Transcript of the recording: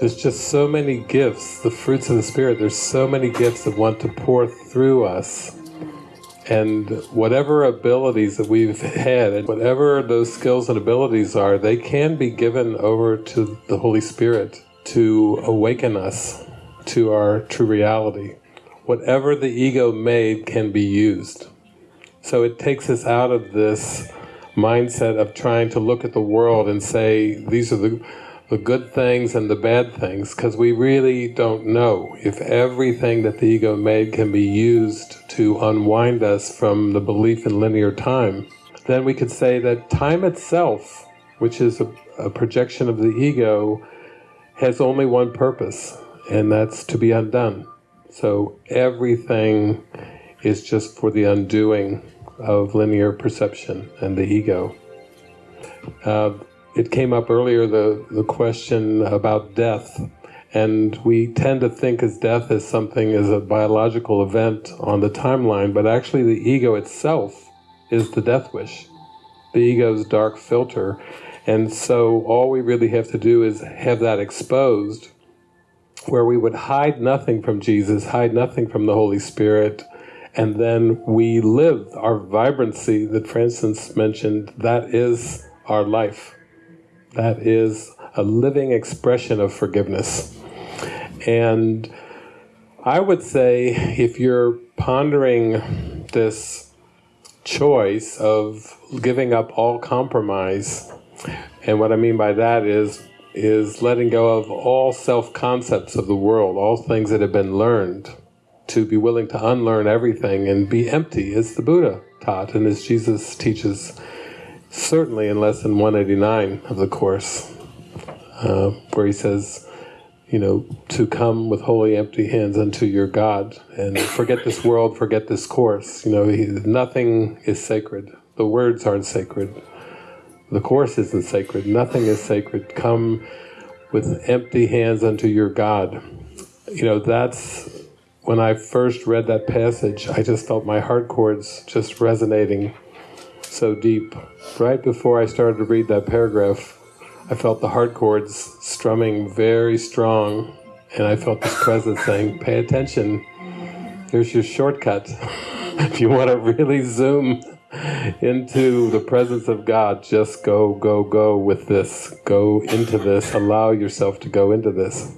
there's just so many gifts, the fruits of the Spirit, there's so many gifts that want to pour through us. And whatever abilities that we've had, and whatever those skills and abilities are, they can be given over to the Holy Spirit to awaken us to our true reality. Whatever the ego made can be used. So it takes us out of this mindset of trying to look at the world and say, these are the, the good things and the bad things, because we really don't know if everything that the ego made can be used to unwind us from the belief in linear time. Then we could say that time itself, which is a, a projection of the ego, has only one purpose, and that's to be undone. So everything is just for the undoing of linear perception and the ego. Uh, it came up earlier, the, the question about death, and we tend to think as death as something as a biological event on the timeline, but actually the ego itself is the death wish, the ego's dark filter. And so all we really have to do is have that exposed, where we would hide nothing from Jesus, hide nothing from the Holy Spirit, and then we live our vibrancy that Francis mentioned, that is our life. That is a living expression of forgiveness. And I would say if you're pondering this choice of giving up all compromise, and what I mean by that is is letting go of all self-concepts of the world, all things that have been learned, to be willing to unlearn everything and be empty, as the Buddha taught and as Jesus teaches, certainly in Lesson 189 of the Course, uh, where he says, you know, to come with wholly empty hands unto your God and forget this world, forget this course. You know, he, nothing is sacred. The words aren't sacred. The course isn't sacred. Nothing is sacred. Come with empty hands unto your God. You know, that's when I first read that passage, I just felt my heart chords just resonating so deep. Right before I started to read that paragraph, I felt the heart chords strumming very strong, and I felt this presence saying, pay attention, here's your shortcut. if you want to really zoom into the presence of God, just go, go, go with this. Go into this. Allow yourself to go into this.